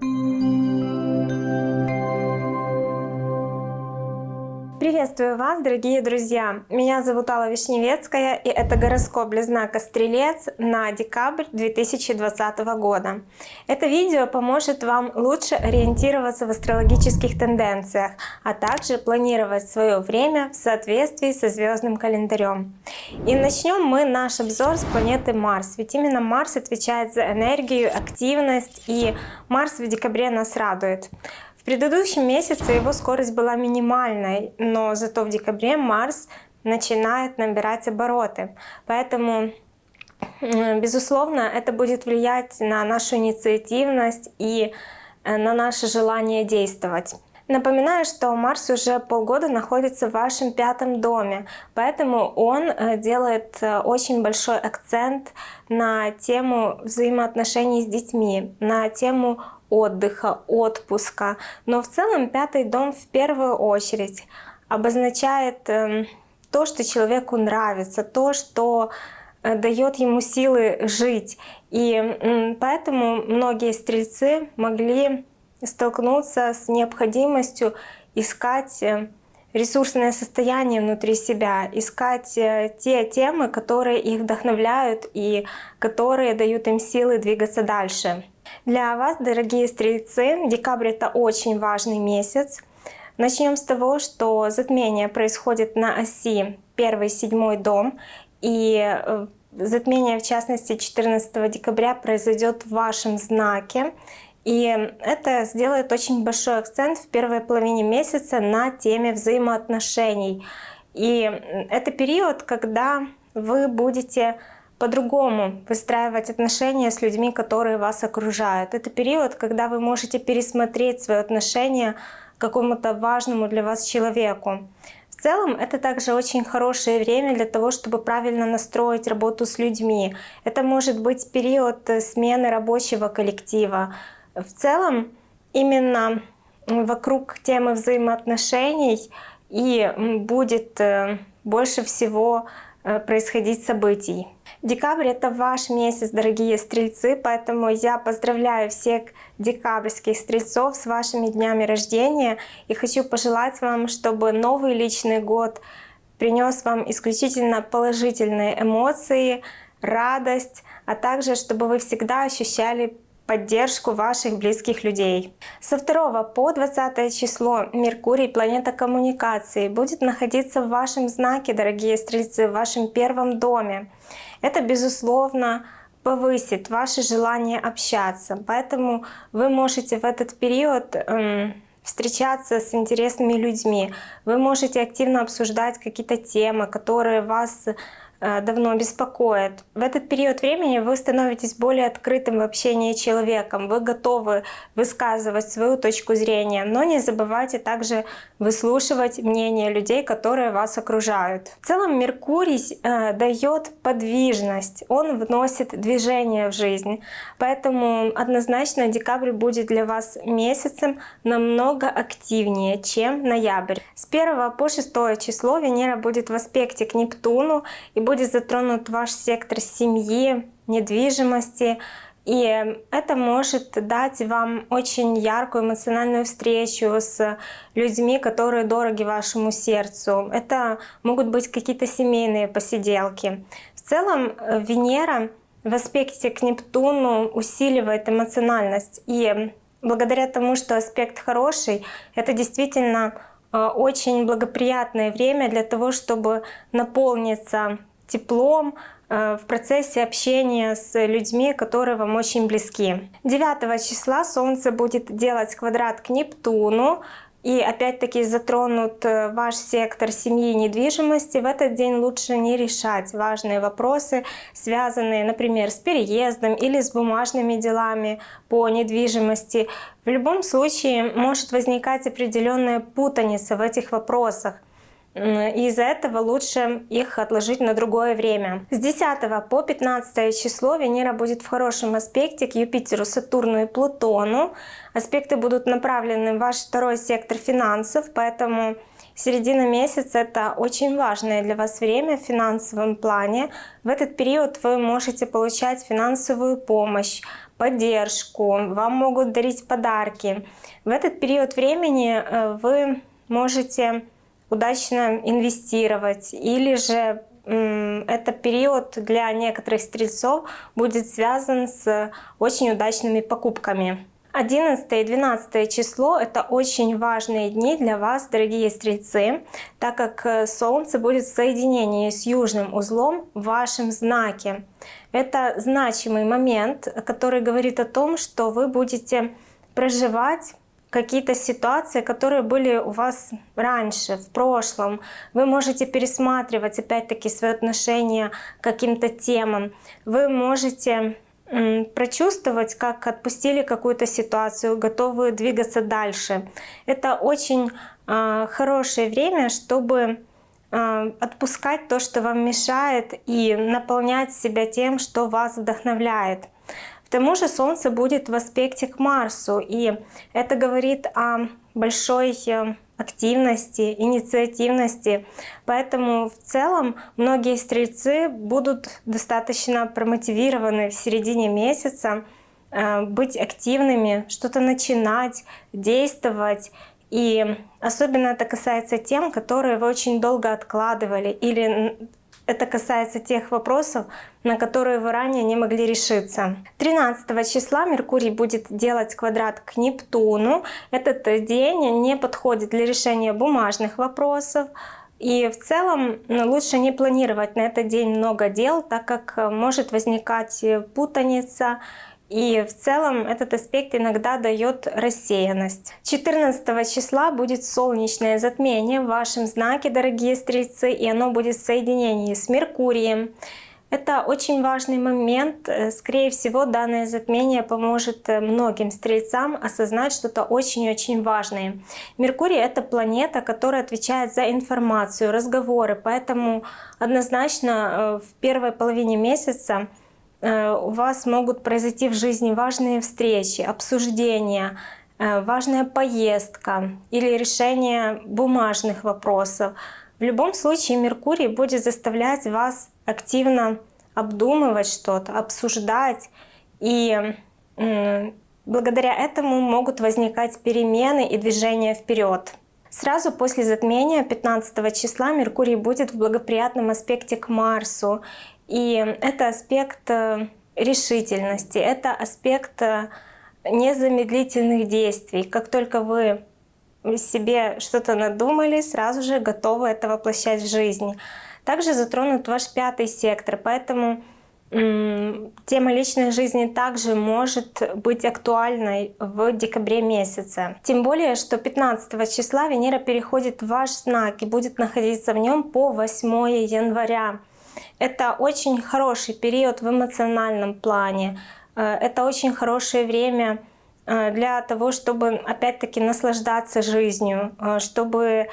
Thank you. Приветствую вас, дорогие друзья! Меня зовут Алла Вишневецкая, и это гороскоп для знака Стрелец на декабрь 2020 года. Это видео поможет вам лучше ориентироваться в астрологических тенденциях, а также планировать свое время в соответствии со звездным календарем. И начнем мы наш обзор с планеты Марс, ведь именно Марс отвечает за энергию, активность, и Марс в декабре нас радует предыдущем месяце его скорость была минимальной, но зато в декабре Марс начинает набирать обороты. Поэтому, безусловно, это будет влиять на нашу инициативность и э, на наше желание действовать. Напоминаю, что Марс уже полгода находится в вашем пятом доме, поэтому он э, делает э, очень большой акцент на тему взаимоотношений с детьми, на тему отдыха, отпуска. Но в целом пятый дом в первую очередь обозначает эм, то, что человеку нравится, то, что э, дает ему силы жить. И поэтому многие стрельцы могли столкнуться с необходимостью искать э, ресурсное состояние внутри себя, искать э, те темы, которые их вдохновляют и которые дают им силы двигаться дальше. Для вас, дорогие стрельцы, декабрь это очень важный месяц. Начнем с того, что затмение происходит на оси 1-7 дом, и э, затмение, в частности, 14 декабря произойдет в вашем знаке. И это сделает очень большой акцент в первой половине месяца на теме взаимоотношений. И это период, когда вы будете по-другому выстраивать отношения с людьми, которые вас окружают. Это период, когда вы можете пересмотреть свое отношение к какому-то важному для вас человеку. В целом это также очень хорошее время для того, чтобы правильно настроить работу с людьми. Это может быть период смены рабочего коллектива. В целом именно вокруг темы взаимоотношений и будет э, больше всего э, происходить событий. Декабрь — это ваш месяц, дорогие стрельцы, поэтому я поздравляю всех декабрьских стрельцов с вашими днями рождения и хочу пожелать вам, чтобы новый личный год принес вам исключительно положительные эмоции, радость, а также чтобы вы всегда ощущали поддержку ваших близких людей. Со 2 по 20 число Меркурий, планета коммуникации, будет находиться в вашем знаке, дорогие стрельцы, в вашем первом доме. Это, безусловно, повысит ваше желание общаться. Поэтому вы можете в этот период эм, встречаться с интересными людьми. Вы можете активно обсуждать какие-то темы, которые вас давно беспокоит. В этот период времени вы становитесь более открытым в общении с человеком, вы готовы высказывать свою точку зрения, но не забывайте также выслушивать мнение людей, которые вас окружают. В целом Меркурий э, дает подвижность, он вносит движение в жизнь, поэтому однозначно декабрь будет для вас месяцем намного активнее, чем ноябрь. С 1 по 6 число Венера будет в аспекте к Нептуну и будет затронут ваш сектор семьи, недвижимости, и это может дать вам очень яркую эмоциональную встречу с людьми, которые дороги вашему сердцу. Это могут быть какие-то семейные посиделки. В целом э, Венера в аспекте к Нептуну усиливает эмоциональность. И благодаря тому, что аспект хороший, это действительно э, очень благоприятное время для того, чтобы наполниться теплом э, в процессе общения с людьми, которые вам очень близки. 9 числа Солнце будет делать квадрат к Нептуну, и опять-таки затронут э, ваш сектор семьи и недвижимости, в этот день лучше не решать важные вопросы, связанные, например, с переездом или с бумажными делами по недвижимости. В любом случае может возникать определенная путаница в этих вопросах. Из-за этого лучше их отложить на другое время. С 10 по 15 число Венера будет в хорошем аспекте к Юпитеру, Сатурну и Плутону. Аспекты будут направлены в ваш второй сектор финансов, поэтому середина месяца это очень важное для вас время в финансовом плане. В этот период вы можете получать финансовую помощь, поддержку, вам могут дарить подарки. В этот период времени э, вы можете удачно инвестировать или же это период для некоторых стрельцов будет связан с очень удачными покупками. 11 и 12 число — это очень важные дни для вас, дорогие стрельцы, так как э, Солнце будет в соединении с южным узлом в вашем знаке. Это значимый момент, который говорит о том, что вы будете проживать какие-то ситуации, которые были у вас раньше, в прошлом. Вы можете пересматривать опять-таки свои отношения к каким-то темам. Вы можете прочувствовать, как отпустили какую-то ситуацию, готовы двигаться дальше. Это очень э, хорошее время, чтобы э, отпускать то, что вам мешает, и наполнять себя тем, что вас вдохновляет. К тому же Солнце будет в аспекте к Марсу, и это говорит о большой э, активности, инициативности. Поэтому в целом многие стрельцы будут достаточно промотивированы в середине месяца э, быть активными, что-то начинать, действовать. И особенно это касается тем, которые вы очень долго откладывали или это касается тех вопросов, на которые вы ранее не могли решиться. 13 числа Меркурий будет делать квадрат к Нептуну. Этот день не подходит для решения бумажных вопросов. И в целом ну, лучше не планировать на этот день много дел, так как может возникать путаница и в целом этот аспект иногда дает рассеянность. 14 числа будет солнечное затмение в вашем знаке, дорогие стрельцы, и оно будет в соединении с Меркурием. Это очень важный момент. Скорее всего, данное затмение поможет многим стрельцам осознать что-то очень-очень важное. Меркурий — это планета, которая отвечает за информацию, разговоры, поэтому однозначно э, в первой половине месяца Э, у вас могут произойти в жизни важные встречи, обсуждения, э, важная поездка или решение бумажных вопросов. В любом случае Меркурий будет заставлять вас активно обдумывать что-то, обсуждать. И благодаря этому могут возникать перемены и движения вперед. Сразу после затмения 15 числа Меркурий будет в благоприятном аспекте к Марсу. И это аспект э, решительности, это аспект э, незамедлительных действий. Как только вы себе что-то надумали, сразу же готовы это воплощать в жизнь. Также затронут ваш пятый сектор, поэтому тема личной жизни также может быть актуальной в декабре месяце. Тем более, что 15 числа Венера переходит в ваш знак и будет находиться в нем по 8 января. Это очень хороший период в эмоциональном плане. Э, это очень хорошее время э, для того, чтобы опять-таки наслаждаться жизнью, э, чтобы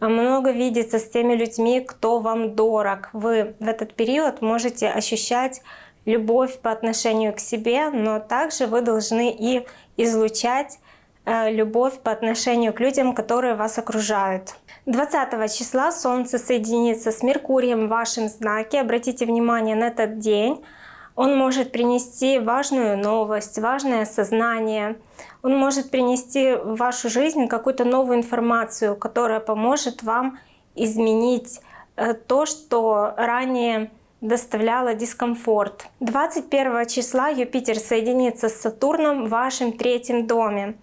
много видеться с теми людьми, кто вам дорог. Вы в этот период можете ощущать любовь по отношению к себе, но также вы должны и излучать любовь по отношению к людям, которые вас окружают. 20 числа Солнце соединится с Меркурием в вашем знаке. Обратите внимание на этот день. Он может принести важную новость, важное сознание. Он может принести в вашу жизнь какую-то новую информацию, которая поможет вам изменить э, то, что ранее доставляло дискомфорт. 21 числа Юпитер соединится с Сатурном в вашем третьем доме.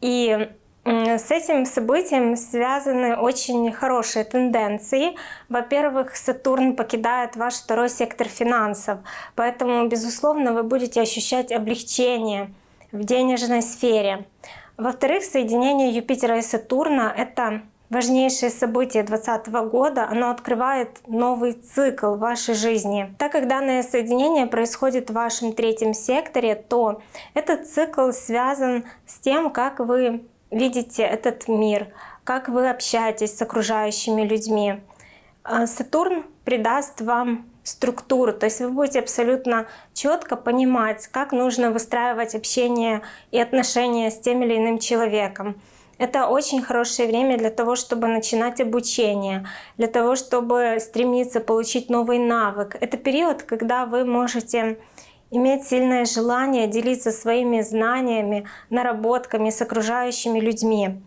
И с этим событием связаны очень хорошие тенденции. Во-первых, Сатурн покидает ваш второй сектор финансов, поэтому, безусловно, вы будете ощущать облегчение в денежной сфере. Во-вторых, соединение Юпитера и Сатурна — это важнейшее событие 2020 года, оно открывает новый цикл вашей жизни. Так как данное соединение происходит в вашем третьем секторе, то этот цикл связан с тем, как вы видите этот мир, как вы общаетесь с окружающими людьми. А Сатурн придаст вам структуру, то есть вы будете абсолютно четко понимать, как нужно выстраивать общение и отношения с тем или иным человеком. Это очень хорошее время для того, чтобы начинать обучение, для того, чтобы стремиться получить новый навык. Это период, когда вы можете иметь сильное желание делиться своими знаниями, наработками с окружающими людьми.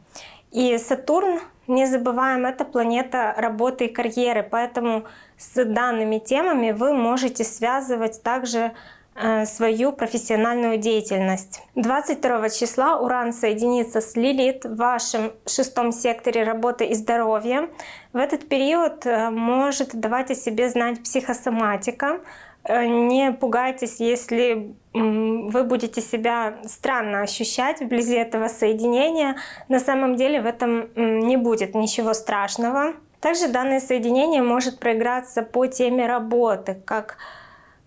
И Сатурн, не забываем, это планета работы и карьеры, поэтому с данными темами вы можете связывать также э, свою профессиональную деятельность. 22 числа Уран соединится с Лилит в вашем шестом секторе работы и здоровья. В этот период э, может давать о себе знать психосоматика, не пугайтесь, если вы будете себя странно ощущать вблизи этого соединения. На самом деле в этом не будет ничего страшного. Также данное соединение может проиграться по теме работы, как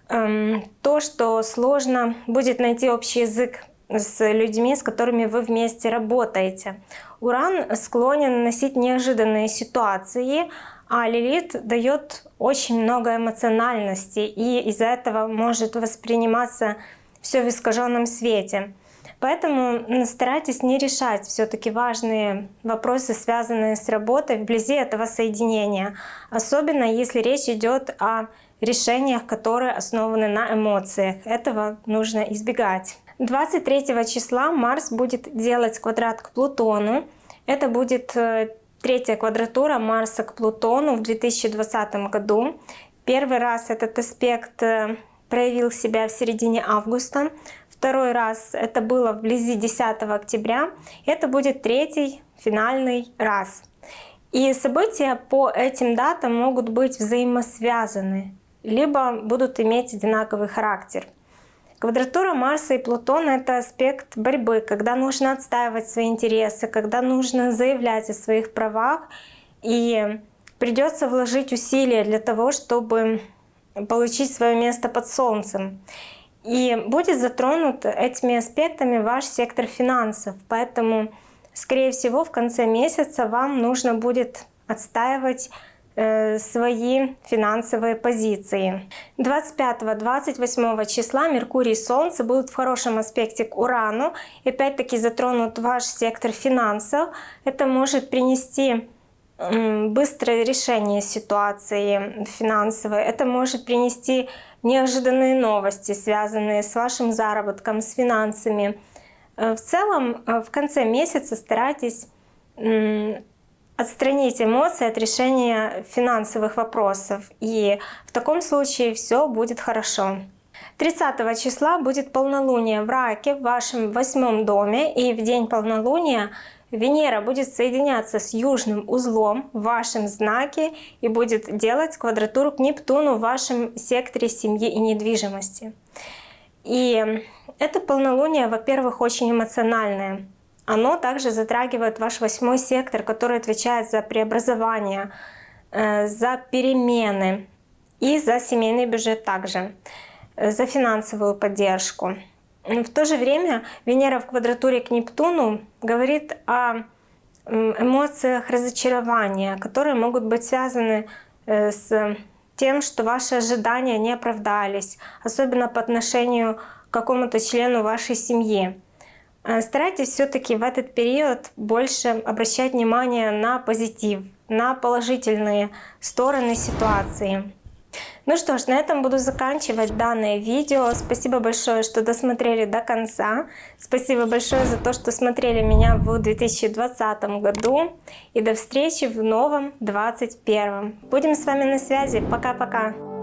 эм, то, что сложно будет найти общий язык с людьми, с которыми вы вместе работаете. Уран склонен носить неожиданные ситуации, а Лилит дает очень много эмоциональности, и из-за этого может восприниматься все в искаженном свете. Поэтому старайтесь не решать все-таки важные вопросы, связанные с работой вблизи этого соединения, особенно если речь идет о решениях, которые основаны на эмоциях. Этого нужно избегать. 23 числа Марс будет делать квадрат к Плутону. Это будет э, Третья квадратура Марса к Плутону в 2020 году. Первый раз этот аспект э, проявил себя в середине августа. Второй раз это было вблизи 10 октября. Это будет третий финальный раз. И события по этим датам могут быть взаимосвязаны, либо будут иметь одинаковый характер. Квадратура Марса и Плутона — это аспект борьбы, когда нужно отстаивать свои интересы, когда нужно заявлять о своих правах, и придется вложить усилия для того, чтобы получить свое место под Солнцем. И будет затронут этими аспектами ваш сектор финансов. Поэтому, скорее всего, в конце месяца вам нужно будет отстаивать свои финансовые позиции. 25-28 числа Меркурий и Солнце будут в хорошем аспекте к Урану. И опять-таки затронут ваш сектор финансов. Это может принести быстрое решение ситуации финансовой. Это может принести неожиданные новости, связанные с вашим заработком, с финансами. Э, в целом, э, в конце месяца старайтесь отстранить эмоции от решения финансовых вопросов. И в таком случае все будет хорошо. 30 числа будет полнолуние в Раке в вашем восьмом доме. И в день полнолуния Венера будет соединяться с южным узлом в вашем знаке и будет делать квадратуру к Нептуну в вашем секторе семьи и недвижимости. И это полнолуние, во-первых, очень эмоциональное. Оно также затрагивает ваш восьмой сектор, который отвечает за преобразование, э, за перемены и за семейный бюджет также, э, за финансовую поддержку. В то же время Венера в квадратуре к Нептуну говорит о эмоциях разочарования, которые могут быть связаны э, с тем, что ваши ожидания не оправдались, особенно по отношению к какому-то члену вашей семьи. Э, старайтесь все-таки в этот период больше обращать внимание на позитив, на положительные стороны ситуации. Ну что ж, на этом буду заканчивать данное видео. Спасибо большое, что досмотрели до конца. Спасибо большое за то, что смотрели меня в 2020 году. И до встречи в новом 2021. Будем с вами на связи. Пока-пока.